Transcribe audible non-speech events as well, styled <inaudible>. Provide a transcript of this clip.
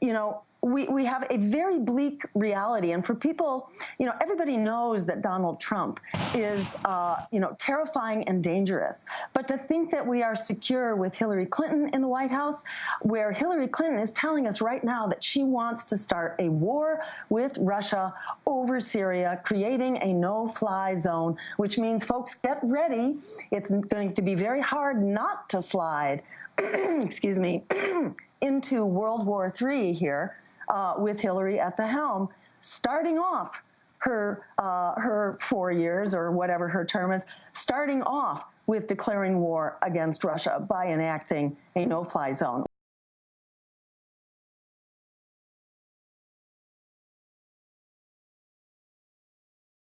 You know, we, we have a very bleak reality. And for people, you know, everybody knows that Donald Trump is, uh, you know, terrifying and dangerous. But to think that we are secure with Hillary Clinton in the White House, where Hillary Clinton is telling us right now that she wants to start a war with Russia over Syria, creating a no-fly zone, which means, folks, get ready. It's going to be very hard not to slide, <clears throat> excuse me, <clears throat> into World War III here uh, with Hillary at the helm, starting off her, uh, her four years or whatever her term is, starting off with declaring war against Russia by enacting a no-fly zone.